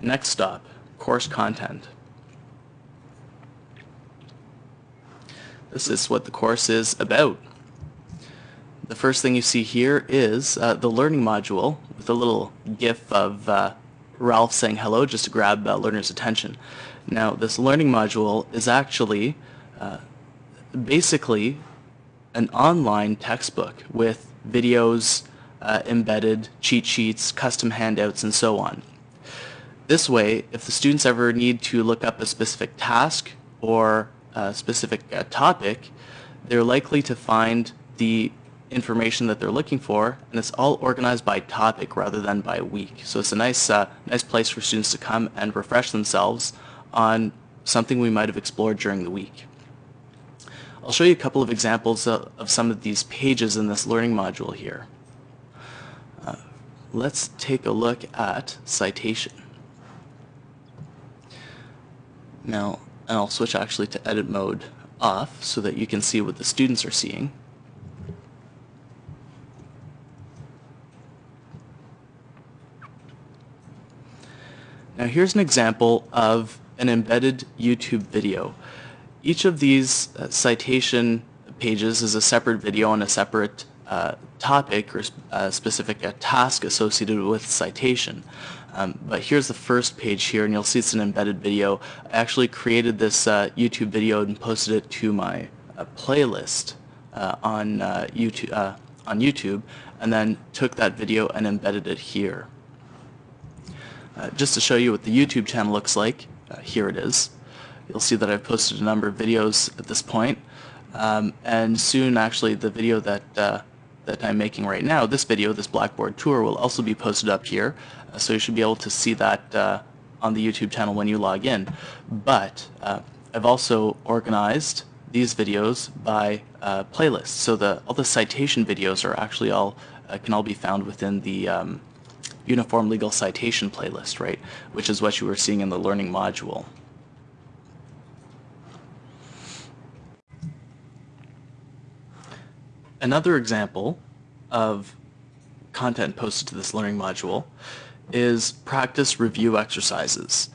Next stop, course content. This is what the course is about. The first thing you see here is uh, the learning module with a little gif of uh, Ralph saying hello just to grab uh, learners' attention. Now this learning module is actually uh, basically an online textbook with videos uh, embedded, cheat sheets, custom handouts, and so on. This way, if the students ever need to look up a specific task or a specific uh, topic, they're likely to find the information that they're looking for, and it's all organized by topic rather than by week. So it's a nice, uh, nice place for students to come and refresh themselves on something we might have explored during the week. I'll show you a couple of examples of, of some of these pages in this learning module here. Uh, let's take a look at citation. Now, and I'll switch actually to edit mode off so that you can see what the students are seeing. Now here's an example of an embedded YouTube video. Each of these uh, citation pages is a separate video on a separate uh, topic or a specific uh, task associated with citation. Um, but here's the first page here, and you'll see it's an embedded video. I actually created this uh, YouTube video and posted it to my uh, playlist uh, on YouTube, on YouTube, and then took that video and embedded it here. just to show you what the YouTube channel looks like, here it is. You'll see that I've posted a number of videos at this point. Um, and soon actually the video that uh, that I'm making right now, this video, this Blackboard tour, will also be posted up here. Uh, so you should be able to see that uh, on the YouTube channel when you log in. But uh, I've also organized these videos by uh, playlists. So the all the citation videos are actually all uh, can all be found within the um, Uniform Legal Citation playlist, right? Which is what you were seeing in the learning module. Another example of content posted to this learning module is practice review exercises.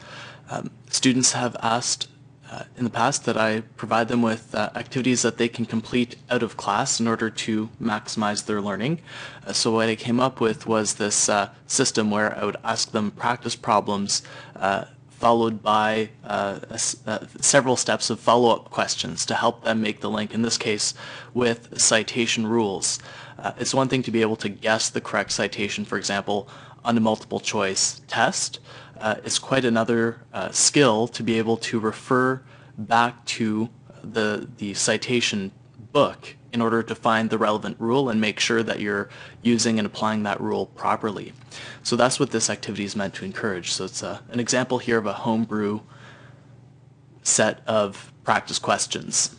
Um, students have asked uh, in the past that I provide them with uh, activities that they can complete out of class in order to maximize their learning. Uh, so what I came up with was this uh, system where I would ask them practice problems uh, followed by uh, uh, several steps of follow-up questions to help them make the link, in this case with citation rules. Uh, it's one thing to be able to guess the correct citation, for example, on a multiple choice test. Uh, it's quite another uh, skill to be able to refer back to the, the citation book in order to find the relevant rule and make sure that you're using and applying that rule properly. So that's what this activity is meant to encourage. So it's a, an example here of a homebrew set of practice questions.